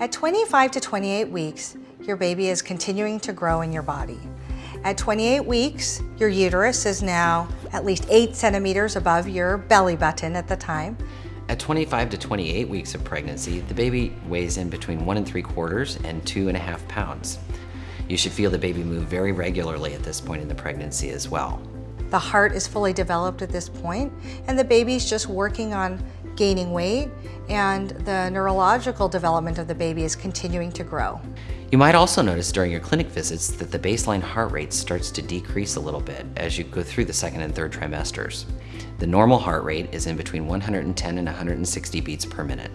At 25 to 28 weeks, your baby is continuing to grow in your body. At 28 weeks, your uterus is now at least 8 centimeters above your belly button at the time. At 25 to 28 weeks of pregnancy, the baby weighs in between one and three quarters and two and a half pounds. You should feel the baby move very regularly at this point in the pregnancy as well. The heart is fully developed at this point, and the baby's just working on gaining weight, and the neurological development of the baby is continuing to grow. You might also notice during your clinic visits that the baseline heart rate starts to decrease a little bit as you go through the second and third trimesters. The normal heart rate is in between 110 and 160 beats per minute.